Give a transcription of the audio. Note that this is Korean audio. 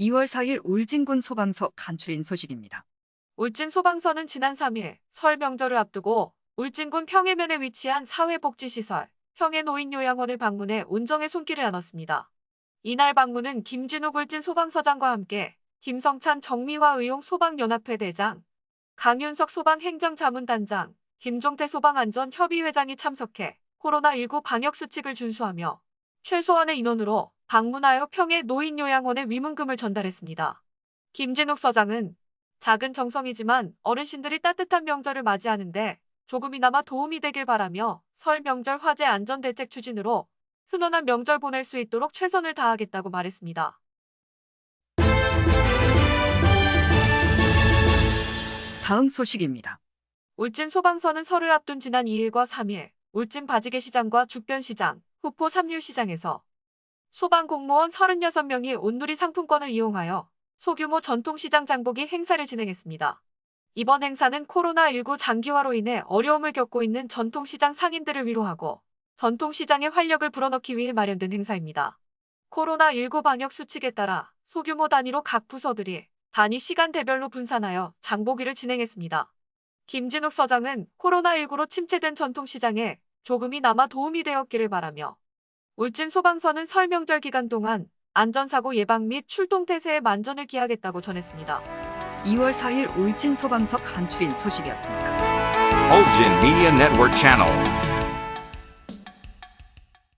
2월 4일 울진군 소방서 간추린 소식입니다. 울진 소방서는 지난 3일 설 명절을 앞두고 울진군 평해면에 위치한 사회복지시설 평해 노인요양원을 방문해 온정의 손길을 나눴습니다. 이날 방문은 김진욱 울진 소방서장과 함께 김성찬 정미화 의용 소방연합회 대장, 강윤석 소방행정자문단장, 김종태 소방안전협의회장이 참석해 코로나19 방역수칙을 준수하며 최소한의 인원으로 방문하여 평해 노인요양원에 위문금을 전달했습니다. 김진욱 서장은 작은 정성이지만 어르신들이 따뜻한 명절을 맞이하는데 조금이나마 도움이 되길 바라며 설 명절 화재 안전대책 추진으로 훈훈한 명절 보낼 수 있도록 최선을 다하겠다고 말했습니다. 다음 소식입니다. 울진 소방서는 설을 앞둔 지난 2일과 3일 울진 바지개 시장과 죽변 시장, 후포 삼률시장에서 소방 공무원 36명이 온누리 상품권을 이용하여 소규모 전통시장 장보기 행사를 진행했습니다. 이번 행사는 코로나19 장기화로 인해 어려움을 겪고 있는 전통시장 상인들을 위로하고 전통시장의 활력을 불어넣기 위해 마련된 행사입니다. 코로나19 방역 수칙에 따라 소규모 단위로 각 부서들이 단위 시간대별로 분산하여 장보기를 진행했습니다. 김진욱 서장은 코로나19로 침체된 전통시장에 조금이나마 도움이 되었기를 바라며 울진 소방서는 설 명절 기간 동안 안전사고 예방 및 출동태세에 만전을 기하겠다고 전했습니다. 2월 4일 울진 소방서 간추린 소식이었습니다. Ulgin Media Network Channel.